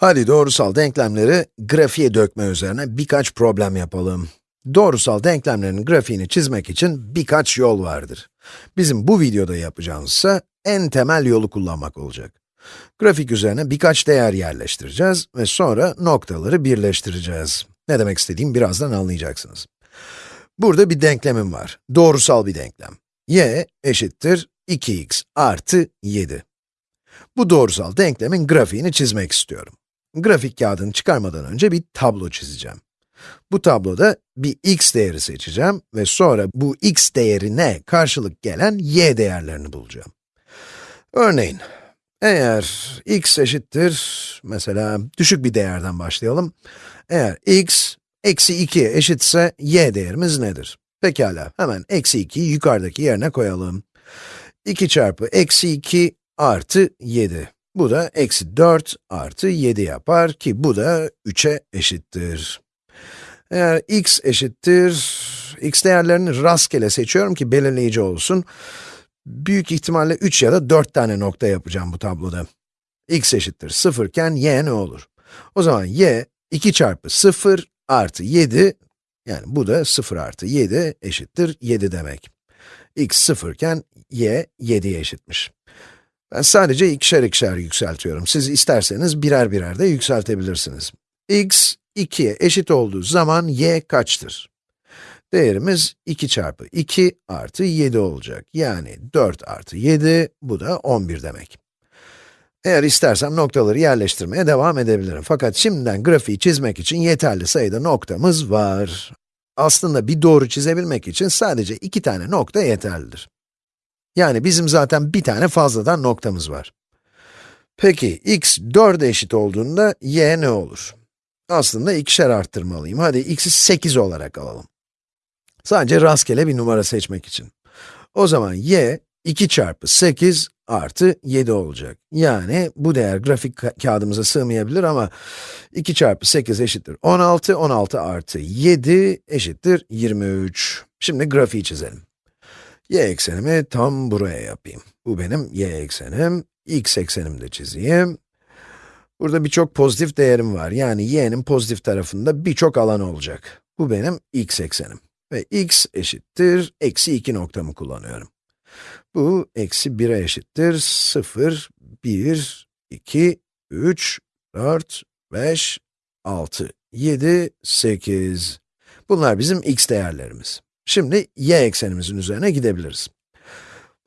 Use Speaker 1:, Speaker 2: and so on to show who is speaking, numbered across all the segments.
Speaker 1: Hadi doğrusal denklemleri grafiğe dökme üzerine birkaç problem yapalım. Doğrusal denklemlerin grafiğini çizmek için birkaç yol vardır. Bizim bu videoda yapacağımız ise en temel yolu kullanmak olacak. Grafik üzerine birkaç değer yerleştireceğiz ve sonra noktaları birleştireceğiz. Ne demek istediğimi birazdan anlayacaksınız. Burada bir denklemim var. Doğrusal bir denklem. y eşittir 2x artı 7. Bu doğrusal denklemin grafiğini çizmek istiyorum. Grafik kağıdını çıkarmadan önce bir tablo çizeceğim. Bu tabloda bir x değeri seçeceğim ve sonra bu x değerine karşılık gelen y değerlerini bulacağım. Örneğin, eğer x eşittir, mesela düşük bir değerden başlayalım. Eğer x, eksi 2 eşitse y değerimiz nedir? Pekala, hemen eksi 2'yi yukarıdaki yerine koyalım. 2 çarpı eksi 2 artı 7. Bu da eksi 4 artı 7 yapar ki bu da 3'e eşittir. Eğer x eşittir, x değerlerini rastgele seçiyorum ki belirleyici olsun. Büyük ihtimalle 3 ya da 4 tane nokta yapacağım bu tabloda. x eşittir 0 iken y ne olur? O zaman y, 2 çarpı 0 artı 7, yani bu da 0 artı 7 eşittir 7 demek. x 0 iken y 7'ye eşitmiş. Ben sadece ikişer ikişer yükseltiyorum. Siz isterseniz birer birer de yükseltebilirsiniz. x, 2'ye eşit olduğu zaman y kaçtır? Değerimiz 2 çarpı 2 artı 7 olacak. Yani 4 artı 7, bu da 11 demek. Eğer istersem noktaları yerleştirmeye devam edebilirim. Fakat şimdiden grafiği çizmek için yeterli sayıda noktamız var. Aslında bir doğru çizebilmek için sadece iki tane nokta yeterlidir. Yani bizim zaten bir tane fazladan noktamız var. Peki, x 4'e eşit olduğunda y ne olur? Aslında ikişer arttırmalıyım. Hadi x'i 8 olarak alalım. Sadece rastgele bir numara seçmek için. O zaman y, 2 çarpı 8 artı 7 olacak. Yani bu değer grafik ka kağıdımıza sığmayabilir ama 2 çarpı 8 eşittir 16, 16 artı 7 eşittir 23. Şimdi grafiği çizelim. Y eksenimi tam buraya yapayım. Bu benim y eksenim, x eksenimi de çizeyim. Burada birçok pozitif değerim var. Yani y'nin pozitif tarafında birçok alan olacak. Bu benim x eksenim. Ve x eşittir, eksi 2 noktamı kullanıyorum. Bu, eksi 1'e eşittir, 0, 1, 2, 3, 4, 5, 6, 7, 8. Bunlar bizim x değerlerimiz. Şimdi y eksenimizin üzerine gidebiliriz.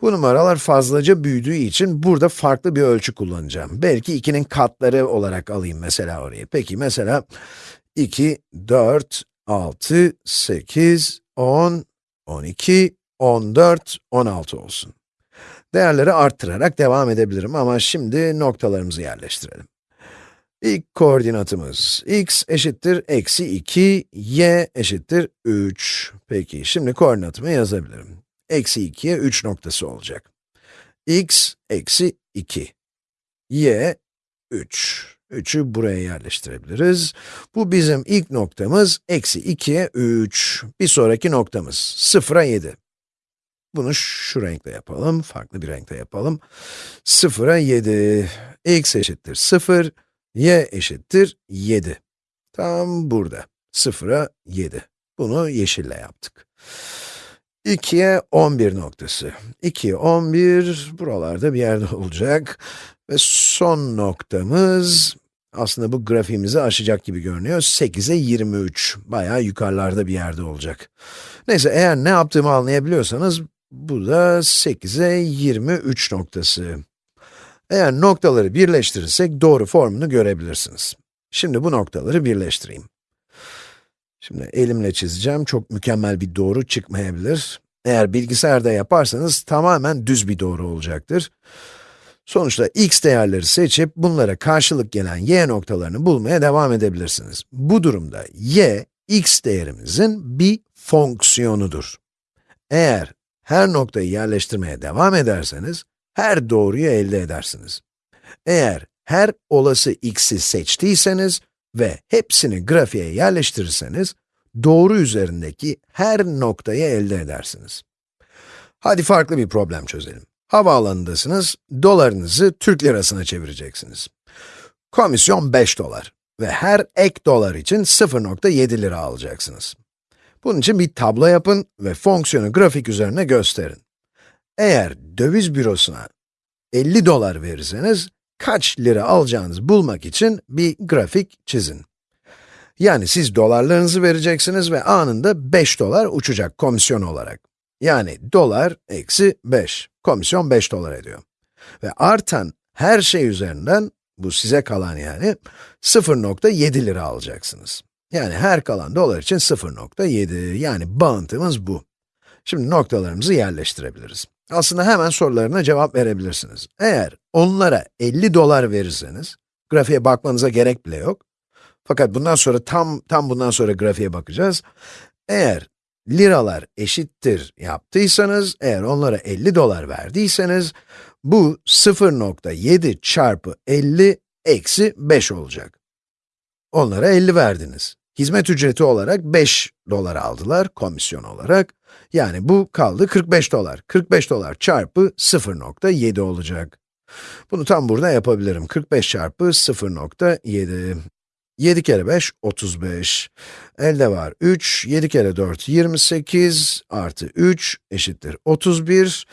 Speaker 1: Bu numaralar fazlaca büyüdüğü için burada farklı bir ölçü kullanacağım. Belki 2'nin katları olarak alayım mesela orayı. Peki mesela 2, 4, 6, 8, 10, 12, 14, 16 olsun. Değerleri arttırarak devam edebilirim ama şimdi noktalarımızı yerleştirelim. İlk koordinatımız x eşittir eksi 2, y eşittir 3. Peki, şimdi koordinatımı yazabilirim. Eksi 2'ye 3 noktası olacak. x eksi 2, y 3. 3'ü buraya yerleştirebiliriz. Bu bizim ilk noktamız, eksi 2'ye 3. Bir sonraki noktamız, 0'a 7. Bunu şu renkle yapalım, farklı bir renkle yapalım. 0'a 7, x eşittir 0, y eşittir 7. Tam burada, 0'a 7. Bunu yeşille yaptık. 2'ye 11 noktası. 2'ye 11, buralarda bir yerde olacak. Ve son noktamız, aslında bu grafiğimizi aşacak gibi görünüyor. 8'e 23, bayağı yukarılarda bir yerde olacak. Neyse, eğer ne yaptığımı anlayabiliyorsanız, bu da 8'e 23 noktası. Eğer noktaları birleştirirsek doğru formunu görebilirsiniz. Şimdi bu noktaları birleştireyim. Şimdi elimle çizeceğim, çok mükemmel bir doğru çıkmayabilir. Eğer bilgisayarda yaparsanız tamamen düz bir doğru olacaktır. Sonuçta x değerleri seçip bunlara karşılık gelen y noktalarını bulmaya devam edebilirsiniz. Bu durumda y, x değerimizin bir fonksiyonudur. Eğer her noktayı yerleştirmeye devam ederseniz, her doğruyu elde edersiniz. Eğer her olası x'i seçtiyseniz ve hepsini grafiğe yerleştirirseniz, doğru üzerindeki her noktayı elde edersiniz. Hadi farklı bir problem çözelim. Havaalanındasınız, dolarınızı Türk lirasına çevireceksiniz. Komisyon 5 dolar ve her ek dolar için 0.7 lira alacaksınız. Bunun için bir tablo yapın ve fonksiyonu grafik üzerine gösterin. Eğer döviz bürosuna 50 dolar verirseniz, kaç lira alacağınızı bulmak için bir grafik çizin. Yani siz dolarlarınızı vereceksiniz ve anında 5 dolar uçacak komisyon olarak. Yani dolar eksi 5, komisyon 5 dolar ediyor. Ve artan her şey üzerinden, bu size kalan yani, 0.7 lira alacaksınız. Yani her kalan dolar için 0.7, yani bağıntımız bu. Şimdi noktalarımızı yerleştirebiliriz. Aslında hemen sorularına cevap verebilirsiniz. Eğer onlara 50 dolar verirseniz, grafiğe bakmanıza gerek bile yok. Fakat bundan sonra tam, tam bundan sonra grafiğe bakacağız. Eğer liralar eşittir yaptıysanız, eğer onlara 50 dolar verdiyseniz, bu 0.7 çarpı 50 eksi 5 olacak. Onlara 50 verdiniz. Hizmet ücreti olarak 5 dolar aldılar, komisyon olarak. Yani bu kaldı 45 dolar. 45 dolar çarpı 0.7 olacak. Bunu tam burada yapabilirim. 45 çarpı 0.7. 7 kere 5, 35. Elde var 3, 7 kere 4, 28, artı 3 eşittir 31.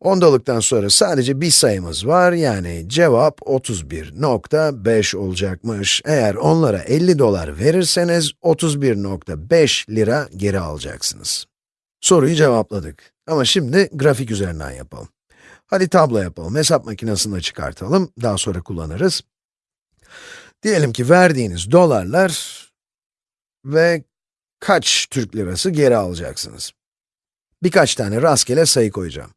Speaker 1: Ondalıktan sonra sadece bir sayımız var, yani cevap 31.5 olacakmış. Eğer onlara 50 dolar verirseniz, 31.5 lira geri alacaksınız. Soruyu cevapladık. Ama şimdi grafik üzerinden yapalım. Hadi tablo yapalım, hesap makinesinde çıkartalım, daha sonra kullanırız. Diyelim ki verdiğiniz dolarlar ve kaç Türk lirası geri alacaksınız? Birkaç tane rastgele sayı koyacağım.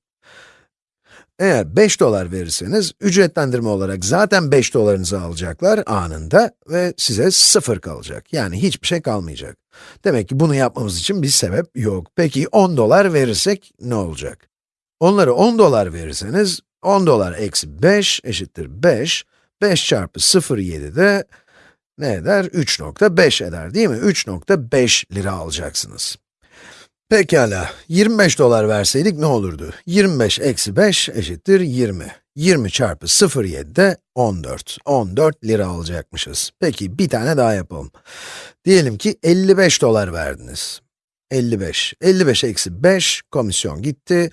Speaker 1: Eğer 5 dolar verirseniz, ücretlendirme olarak zaten 5 dolarınızı alacaklar anında ve size 0 kalacak. Yani hiçbir şey kalmayacak. Demek ki bunu yapmamız için bir sebep yok. Peki 10 dolar verirsek ne olacak? Onları 10 dolar verirseniz, 10 dolar eksi 5 eşittir 5. 5 çarpı 0,7 de ne eder? 3.5 eder değil mi? 3.5 lira alacaksınız. Pekala, 25 dolar verseydik ne olurdu? 25 eksi 5 eşittir 20. 20 çarpı 0,7 de 14. 14 lira alacakmışız. Peki, bir tane daha yapalım. Diyelim ki 55 dolar verdiniz. 55. 55 eksi 5, komisyon gitti.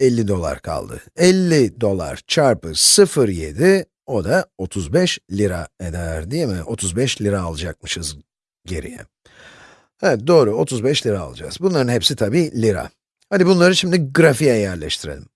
Speaker 1: 50 dolar kaldı. 50 dolar çarpı 0,7, o da 35 lira eder değil mi? 35 lira alacakmışız geriye. Evet, doğru, 35 lira alacağız. Bunların hepsi tabii lira. Hadi bunları şimdi grafiğe yerleştirelim.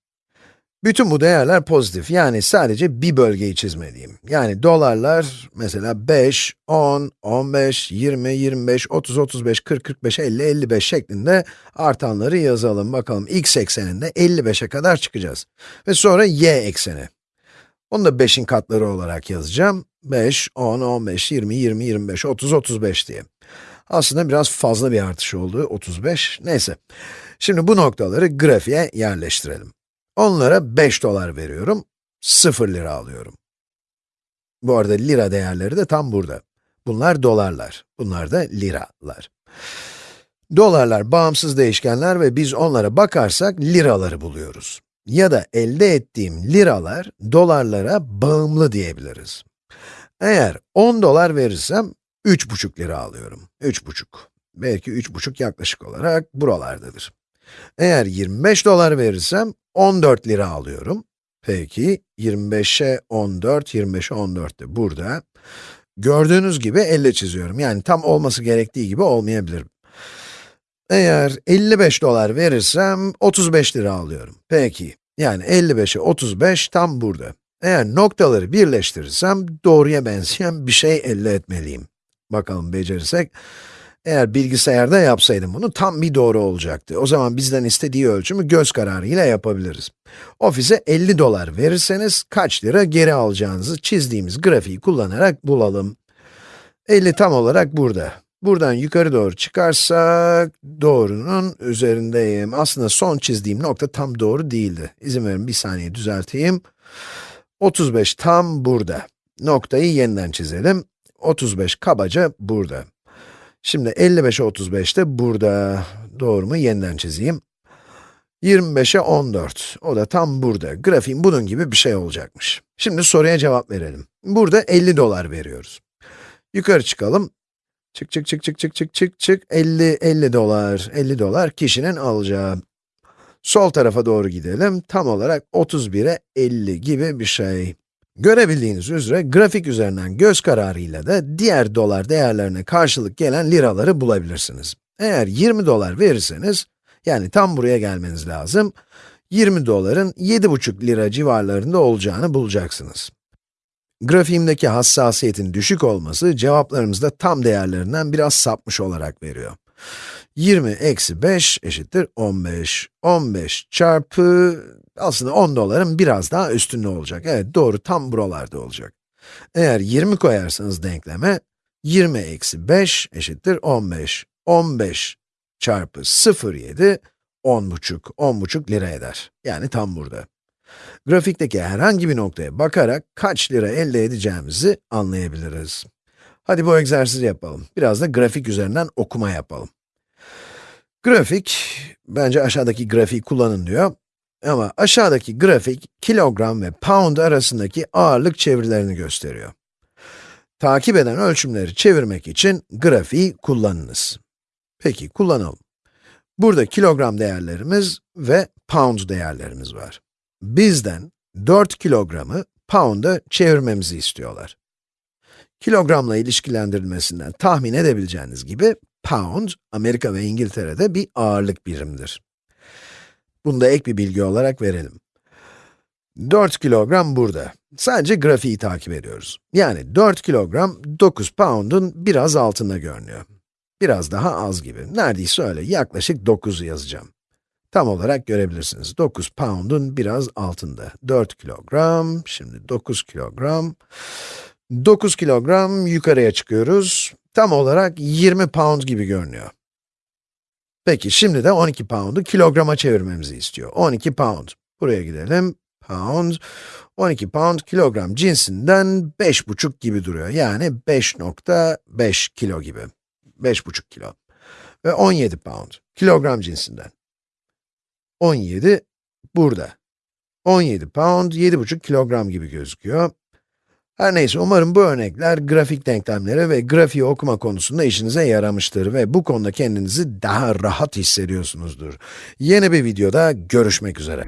Speaker 1: Bütün bu değerler pozitif, yani sadece bir bölgeyi çizmeliyim. Yani dolarlar, mesela 5, 10, 15, 20, 25, 30, 35, 40, 45, 50, 55 şeklinde artanları yazalım. Bakalım x ekseninde 55'e kadar çıkacağız. Ve sonra y ekseni. Onu da 5'in katları olarak yazacağım. 5, 10, 15, 20, 20, 25, 30, 35 diye. Aslında biraz fazla bir artış oldu, 35. Neyse. Şimdi bu noktaları grafiğe yerleştirelim. Onlara 5 dolar veriyorum, 0 lira alıyorum. Bu arada lira değerleri de tam burada. Bunlar dolarlar, bunlar da liralar. Dolarlar bağımsız değişkenler ve biz onlara bakarsak liraları buluyoruz. Ya da elde ettiğim liralar dolarlara bağımlı diyebiliriz. Eğer 10 dolar verirsem 3,5 lira alıyorum. 3,5. Belki 3,5 yaklaşık olarak buralardadır. Eğer 25 dolar verirsem 14 lira alıyorum. Peki 25'e 14, 25'e 14 de burada. Gördüğünüz gibi elle çiziyorum. Yani tam olması gerektiği gibi olmayabilir. Eğer 55 dolar verirsem 35 lira alıyorum. Peki, yani 55'e 35 tam burada. Eğer noktaları birleştirirsem doğruya benzeyen bir şey elde etmeliyim. Bakalım becerirsek. Eğer bilgisayarda yapsaydım bunu tam bir doğru olacaktı. O zaman bizden istediği ölçümü göz kararıyla yapabiliriz. Ofise 50 dolar verirseniz kaç lira geri alacağınızı çizdiğimiz grafiği kullanarak bulalım. 50 tam olarak burada. Buradan yukarı doğru çıkarsak, doğrunun üzerindeyim. Aslında son çizdiğim nokta tam doğru değildi. İzin verin bir saniye düzelteyim. 35 tam burada. Noktayı yeniden çizelim. 35 kabaca burada. Şimdi 55'e 35 de burada. Doğru mu? Yeniden çizeyim. 25'e 14. O da tam burada. Grafiğin bunun gibi bir şey olacakmış. Şimdi soruya cevap verelim. Burada 50 dolar veriyoruz. Yukarı çıkalım. Çık çık çık çık çık çık çık çık. 50, 50 dolar, 50 dolar kişinin alacağı. Sol tarafa doğru gidelim. Tam olarak 31'e 50 gibi bir şey. Görebildiğiniz üzere grafik üzerinden göz kararıyla da diğer dolar değerlerine karşılık gelen liraları bulabilirsiniz. Eğer 20 dolar verirseniz, yani tam buraya gelmeniz lazım, 20 doların 7,5 lira civarlarında olacağını bulacaksınız. Grafiğimdeki hassasiyetin düşük olması, cevaplarımızda tam değerlerinden biraz sapmış olarak veriyor. 20 eksi 5 eşittir 15. 15 çarpı, aslında 10 doların biraz daha üstünde olacak. Evet, doğru, tam buralarda olacak. Eğer 20 koyarsanız denkleme, 20 eksi 5 eşittir 15. 15 çarpı 0,7, 10,5, 10,5 lira eder. Yani tam burada. Grafikteki herhangi bir noktaya bakarak kaç lira elde edeceğimizi anlayabiliriz. Hadi bu egzersizi yapalım. Biraz da grafik üzerinden okuma yapalım. Grafik, bence aşağıdaki grafiği kullanın diyor. Ama aşağıdaki grafik, kilogram ve pound arasındaki ağırlık çevirilerini gösteriyor. Takip eden ölçümleri çevirmek için grafiği kullanınız. Peki, kullanalım. Burada kilogram değerlerimiz ve pound değerlerimiz var. Bizden 4 kilogramı pound'a çevirmemizi istiyorlar. Kilogramla ilişkilendirilmesinden tahmin edebileceğiniz gibi, pound, Amerika ve İngiltere'de bir ağırlık birimdir. Bunu da ek bir bilgi olarak verelim. 4 kilogram burada. Sadece grafiği takip ediyoruz. Yani 4 kilogram 9 pound'un biraz altında görünüyor. Biraz daha az gibi. Neredeyse öyle, yaklaşık 9 yazacağım. Tam olarak görebilirsiniz. 9 pound'un biraz altında. 4 kilogram, şimdi 9 kilogram. 9 kilogram yukarıya çıkıyoruz. Tam olarak 20 pound gibi görünüyor. Peki, şimdi de 12 pound'u kilograma çevirmemizi istiyor. 12 pound. Buraya gidelim. Pound. 12 pound kilogram cinsinden 5,5 gibi duruyor. Yani 5.5 kilo gibi. 5,5 kilo. Ve 17 pound. Kilogram cinsinden. 17 burada. 17 pound, 7,5 kilogram gibi gözüküyor. Her neyse, umarım bu örnekler grafik denklemleri ve grafiği okuma konusunda işinize yaramıştır ve bu konuda kendinizi daha rahat hissediyorsunuzdur. Yeni bir videoda görüşmek üzere.